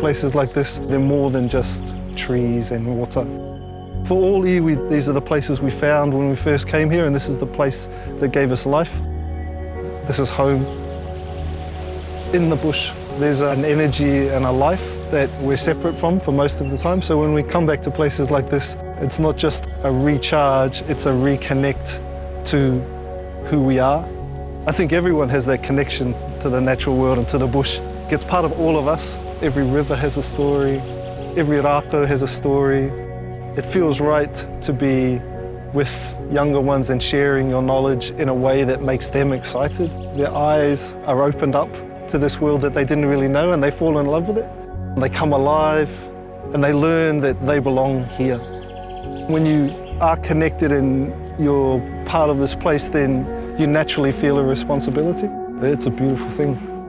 places like this, they're more than just trees and water. For all iwi, these are the places we found when we first came here, and this is the place that gave us life. This is home. In the bush, there's an energy and a life that we're separate from for most of the time. So when we come back to places like this, it's not just a recharge, it's a reconnect to who we are. I think everyone has that connection to the natural world and to the bush. It's part of all of us. Every river has a story, every rākau has a story. It feels right to be with younger ones and sharing your knowledge in a way that makes them excited. Their eyes are opened up to this world that they didn't really know and they fall in love with it. They come alive and they learn that they belong here. When you are connected and you're part of this place, then you naturally feel a responsibility. It's a beautiful thing.